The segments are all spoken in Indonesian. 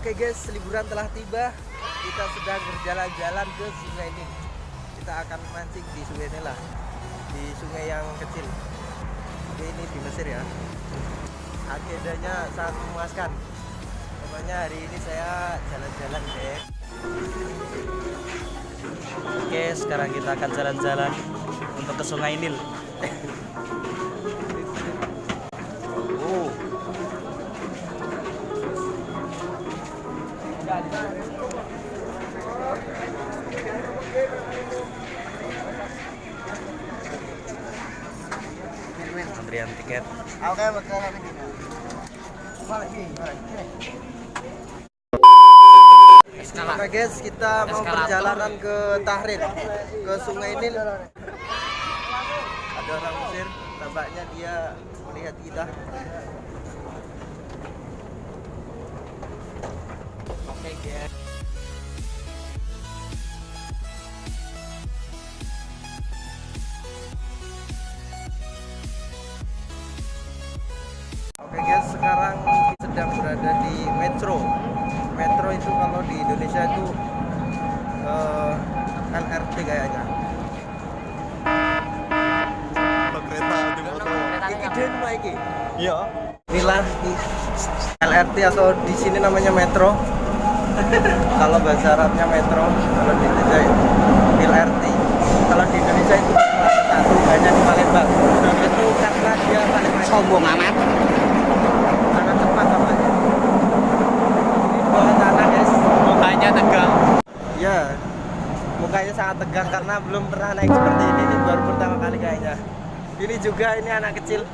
Oke guys, liburan telah tiba. Kita sedang berjalan-jalan ke sungai ini. Kita akan mancing di sungai ini lah, di sungai yang kecil. Oke, ini di Mesir ya. Agendanya sangat memuaskan. Pokoknya hari ini saya jalan-jalan deh. Oke, sekarang kita akan jalan-jalan untuk ke Sungai Nil. Antrian tiket. Oke. Oke guys, kita mau perjalanan ke Tahrir, ke Sungai Nil. Ada orang Mesir, tampaknya dia melihat kita. Oke guys. LRT kayaknya. Kalau kereta di motor. Iki den iki. Iya. Inilah LRT atau di sini namanya Metro. kalau bahasa Arabnya Metro, kalau di Indonesia itu LRT. Kalau di Indonesia itu satu hanya di Palembang. Itu karena dia paling sombong amat sangat cepat namanya. Ini bawah tanah guys. mukanya tegang Ya, mukanya sangat tegang karena belum pernah naik seperti ini. Ini baru pertama kali kayaknya. Ini juga ini anak kecil.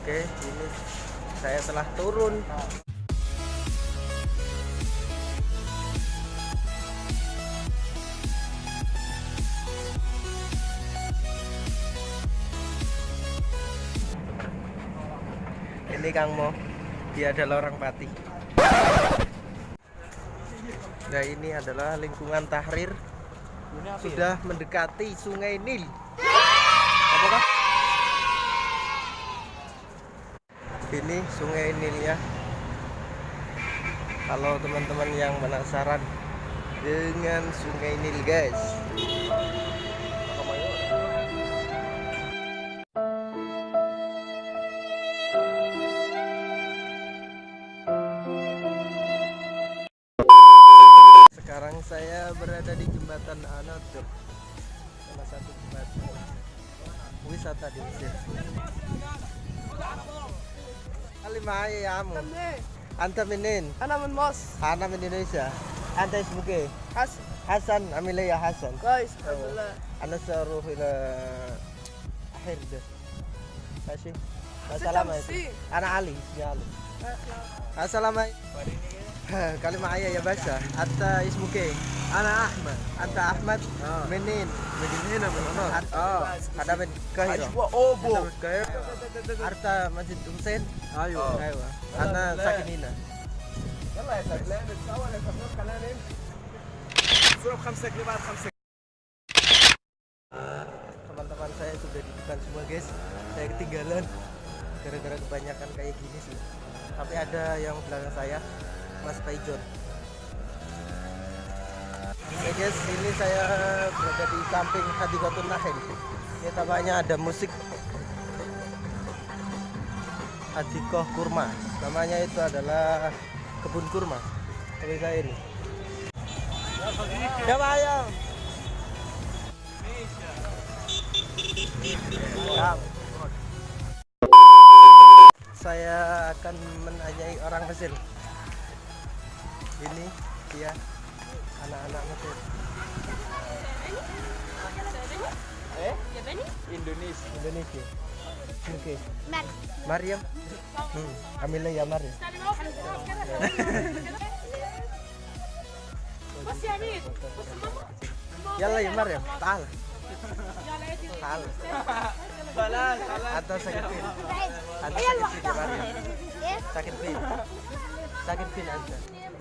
Oke, ini saya telah turun. Ini Kang Mo, dia adalah orang Pati. Nah ini adalah lingkungan Tahrir sudah mendekati Sungai Nil. Apakah? Ini Sungai Nil ya. Kalau teman-teman yang penasaran dengan Sungai Nil guys. saya berada di jembatan Anatur, salah satu jembatan wisata di Mesir. Alimai ya amu. Anta minin, انا من مصر Ana min Indonesia. Anta ismuke حسن Hasan, amile ya Hasan. كويس الحمد لله Ana saruh ila Hird. Mاشي. Assalamualaikum. وستة Ana Ali, ismi Ali. Assalamualaikum. Kali معايا يا باشا انت اسمك ايه انا احمد انت احمد منين من هنا من هنا اه انا من القاهره اوبو. أنت من القاهره عرفت مسجد حسين ايوه ايوه انا ساكن هنا يلا يا سلام نتصور يا سلام خلينا نمشي صورة بخمسة جنيه بعد خمسة teman-teman saya sudah di depan semua guys saya ketinggalan gara-gara kebanyakan kayak gini sih tapi ada yang belakang saya Mas Paijon. Oke guys ini saya berada di samping Hadikotun Nahil ini tampaknya ada musik Hadikoh Kurma. Namanya itu adalah kebun kurma. Seperti saya ini. Ya Pak Ayam Siap. Saya akan menanyai orang Mesir Ini dia anak-anak Mesir. Eh? Indonesia Indonesia. Oke. مريم Mariam. Hmm. Amila ya Mariam. بص يا مين Yalla ya Mariam. Taal. Taal. خلاص خلاص Atau sakit pin. Atau sakit pin ya Mariam. ايه Sakit pin. sakit fin anda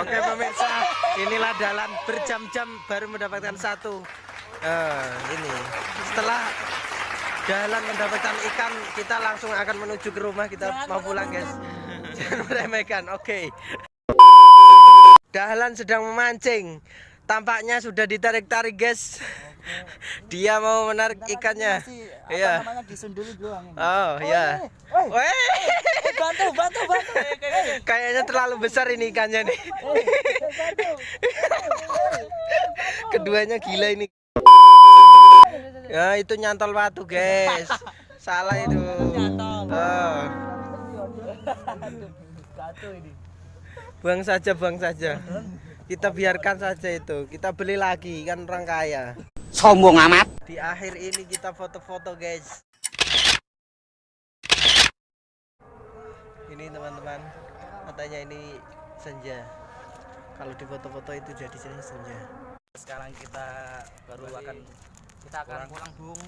Oke pemirsa, inilah dalan berjam-jam baru mendapatkan satu. Eh, ini setelah jalan mendapatkan ikan, kita langsung akan menuju ke rumah. Kita mau pulang guys. Jangan meremehkan. Oke. Dahlan sedang memancing. Tampaknya sudah ditarik-tarik guys. Dia mau menarik ikannya. Iya. disunduli doang ini. Oh iya. Weh. Bantu, bantu, bantu. Kayaknya terlalu besar ini ikannya nih. Keduanya gila ini. Ya itu nyantol batu guys. Salah itu. Oh. Buang saja, buang saja kita biarkan saja itu. Kita beli lagi kan orang kaya. Sombong amat. Di akhir ini kita foto-foto guys. Ini teman-teman. Katanya ini senja. Kalau di foto-foto itu jadi senja. Sekarang kita baru Bali. akan kita akan pulang, bung.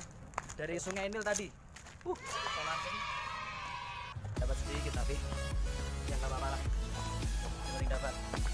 Dari sungai Nil tadi. Uh dapat sedikit tapi. Yang apa-apa lah. Yang dapat.